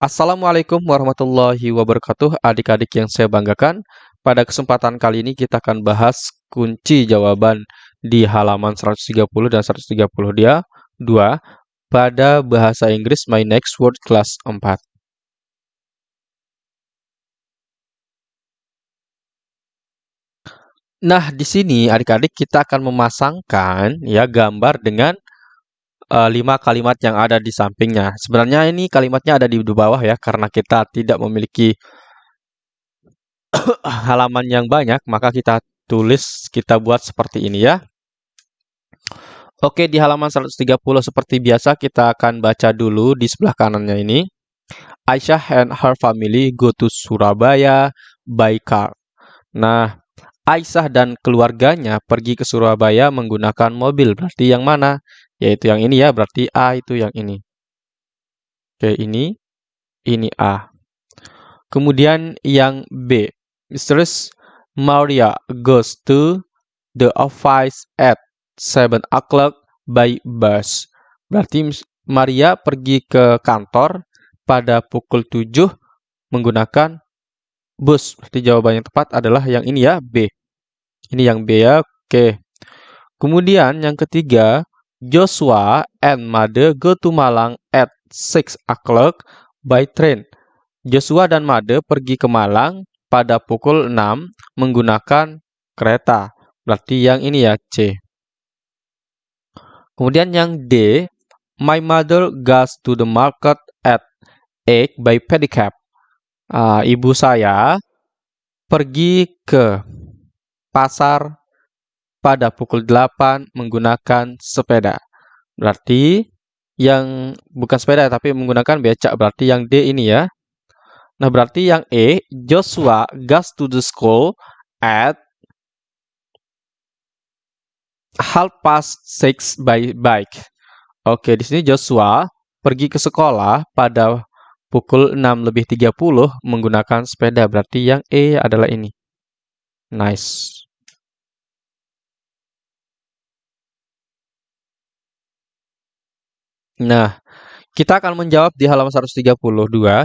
Assalamualaikum warahmatullahi wabarakatuh, adik-adik yang saya banggakan. Pada kesempatan kali ini kita akan bahas kunci jawaban di halaman 130 dan 130 dia 2 pada bahasa Inggris My Next Word kelas 4. Nah, di sini adik-adik kita akan memasangkan ya gambar dengan lima kalimat yang ada di sampingnya. Sebenarnya ini kalimatnya ada di bawah ya, karena kita tidak memiliki halaman yang banyak, maka kita tulis, kita buat seperti ini ya. Oke, di halaman 130 seperti biasa kita akan baca dulu di sebelah kanannya ini. Aisyah and her family go to Surabaya by car. Nah, Aisyah dan keluarganya pergi ke Surabaya menggunakan mobil. Berarti yang mana? yaitu yang ini ya, berarti A itu yang ini. Oke, ini, ini A. Kemudian yang B, Mistress Maria goes to the office at 7 o'clock by bus. Berarti Maria pergi ke kantor pada pukul 7 menggunakan bus. Berarti jawaban yang tepat adalah yang ini ya, B. Ini yang B ya, oke. Kemudian yang ketiga, Joshua and Made go to Malang at 6 o'clock by train. Joshua dan Made pergi ke Malang pada pukul 6 menggunakan kereta. Berarti yang ini ya C. Kemudian yang D, my mother goes to the market at 8 by pedicab. Uh, ibu saya pergi ke pasar pada pukul 8 menggunakan sepeda. Berarti yang bukan sepeda tapi menggunakan becak berarti yang D ini ya. Nah, berarti yang E, Joshua goes to the school at half past six by bike. Oke, di sini Joshua pergi ke sekolah pada pukul 6 lebih 30 menggunakan sepeda. Berarti yang E adalah ini. Nice. Nah, kita akan menjawab di halaman 132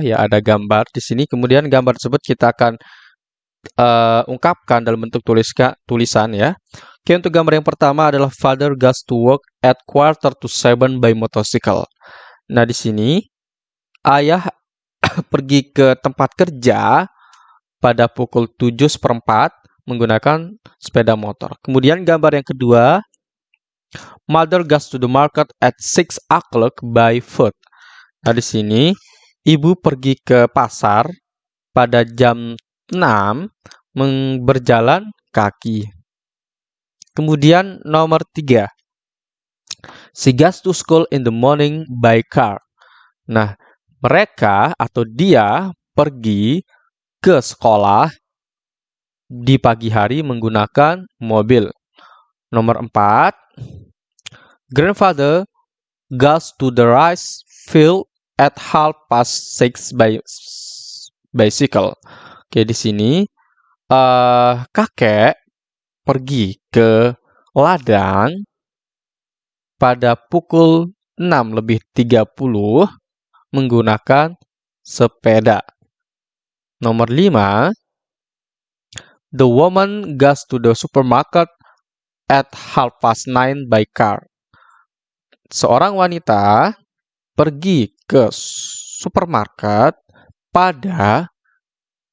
ya, ada gambar di sini. Kemudian gambar tersebut kita akan uh, ungkapkan dalam bentuk tuliska, tulisan ya. Oke, untuk gambar yang pertama adalah father goes to work at quarter to seven by motorcycle. Nah, di sini ayah pergi ke tempat kerja pada pukul 7 seperempat menggunakan sepeda motor. Kemudian gambar yang kedua Mother goes to the market at 6 o'clock by foot. Nah, di sini ibu pergi ke pasar pada jam 6 berjalan kaki. Kemudian nomor 3. She goes to school in the morning by car. Nah, mereka atau dia pergi ke sekolah di pagi hari menggunakan mobil. Nomor 4. Grandfather goes to the rice field at half past six by bicycle. Oke, di sini uh, kakek pergi ke ladang pada pukul 6 lebih 30 menggunakan sepeda. Nomor 5, the woman goes to the supermarket at half past 9 by car seorang wanita pergi ke supermarket pada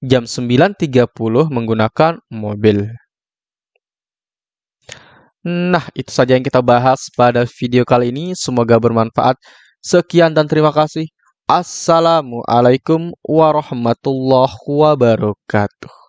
jam 9.30 menggunakan mobil. Nah, itu saja yang kita bahas pada video kali ini. Semoga bermanfaat. Sekian dan terima kasih. Assalamualaikum warahmatullahi wabarakatuh.